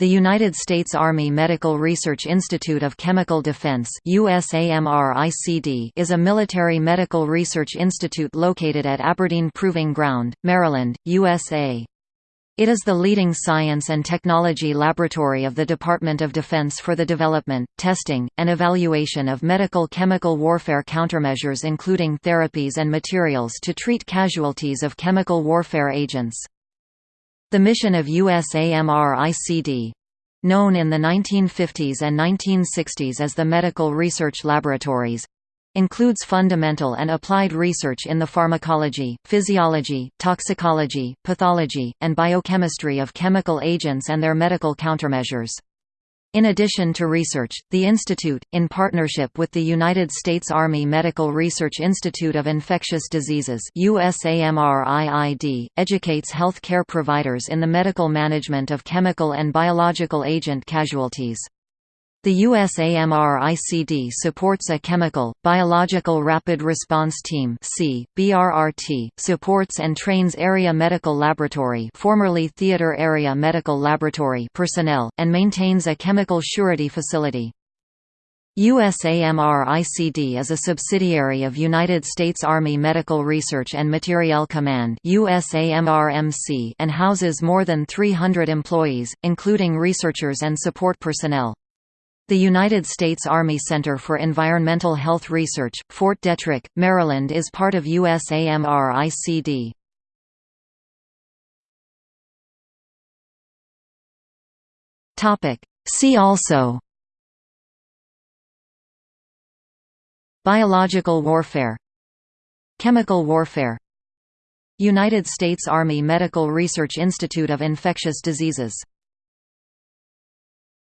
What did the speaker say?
The United States Army Medical Research Institute of Chemical Defense is a military medical research institute located at Aberdeen Proving Ground, Maryland, USA. It is the leading science and technology laboratory of the Department of Defense for the development, testing, and evaluation of medical chemical warfare countermeasures including therapies and materials to treat casualties of chemical warfare agents. The mission of USAMR-ICD known in the 1950s and 1960s as the Medical Research Laboratories includes fundamental and applied research in the pharmacology, physiology, toxicology, pathology, and biochemistry of chemical agents and their medical countermeasures. In addition to research, the institute, in partnership with the United States Army Medical Research Institute of Infectious Diseases USAMRIID, educates health care providers in the medical management of chemical and biological agent casualties. The USAMR-ICD supports a Chemical, Biological Rapid Response Team BRRT, supports and trains Area Medical Laboratory formerly Theater Area Medical Laboratory personnel, and maintains a chemical surety facility. USAMR-ICD is a subsidiary of United States Army Medical Research and Materiel Command and houses more than 300 employees, including researchers and support personnel. The United States Army Center for Environmental Health Research, Fort Detrick, Maryland is part of USAMRICD. See also Biological warfare Chemical warfare United States Army Medical Research Institute of Infectious Diseases